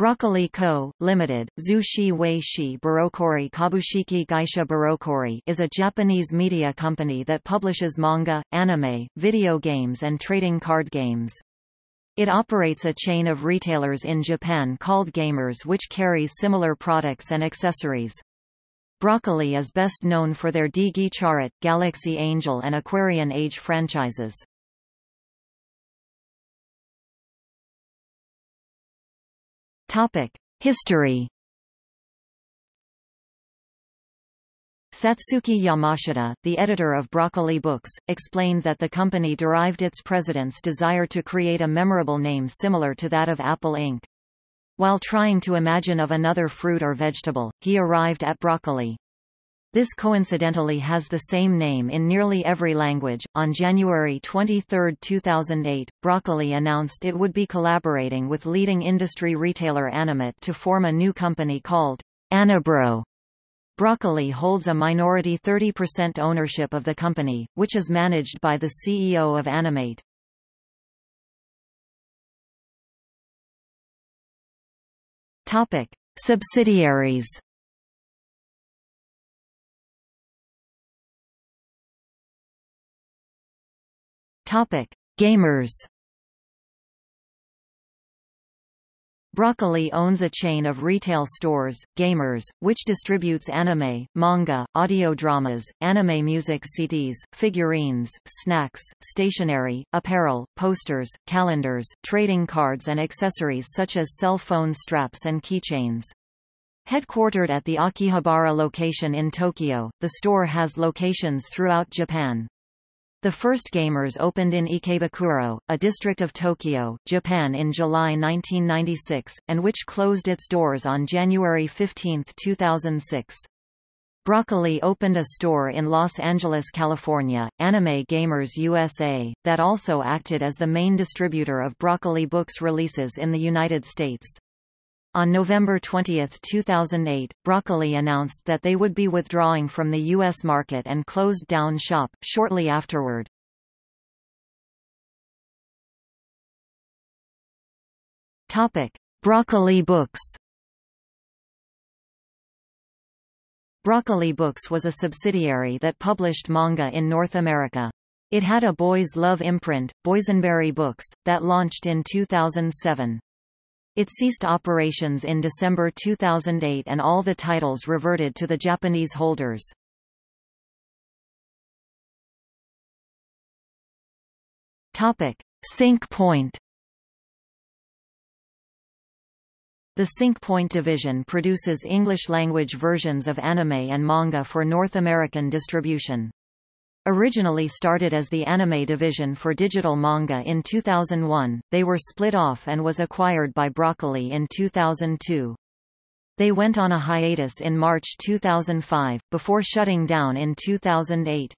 Broccoli Co., Ltd., Zhu Shi Wei Shi Barokori Kabushiki Gaisha Barokori is a Japanese media company that publishes manga, anime, video games and trading card games. It operates a chain of retailers in Japan called Gamers which carries similar products and accessories. Broccoli is best known for their Digi Charat, Galaxy Angel and Aquarian Age franchises. History. Satsuki Yamashita, the editor of Broccoli Books, explained that the company derived its president's desire to create a memorable name similar to that of Apple Inc. While trying to imagine of another fruit or vegetable, he arrived at broccoli. This coincidentally has the same name in nearly every language. On January 23, 2008, Broccoli announced it would be collaborating with leading industry retailer Animate to form a new company called Anibro. Broccoli holds a minority 30% ownership of the company, which is managed by the CEO of Animate. Topic: Subsidiaries Topic: Gamers. Broccoli owns a chain of retail stores, Gamers, which distributes anime, manga, audio dramas, anime music CDs, figurines, snacks, stationery, apparel, posters, calendars, trading cards and accessories such as cell phone straps and keychains. Headquartered at the Akihabara location in Tokyo, the store has locations throughout Japan. The first Gamers opened in Ikebukuro, a district of Tokyo, Japan in July 1996, and which closed its doors on January 15, 2006. Broccoli opened a store in Los Angeles, California, Anime Gamers USA, that also acted as the main distributor of Broccoli Books releases in the United States. On November 20, 2008, Broccoli announced that they would be withdrawing from the U.S. market and closed down shop, shortly afterward. Broccoli Books Broccoli Books was a subsidiary that published manga in North America. It had a boys' love imprint, Boysenberry Books, that launched in 2007. It ceased operations in December 2008 and all the titles reverted to the Japanese holders. Topic: Sync Point. The Sync Point division produces English-language versions of anime and manga for North American distribution. Originally started as the anime division for digital manga in 2001, they were split off and was acquired by Broccoli in 2002. They went on a hiatus in March 2005, before shutting down in 2008.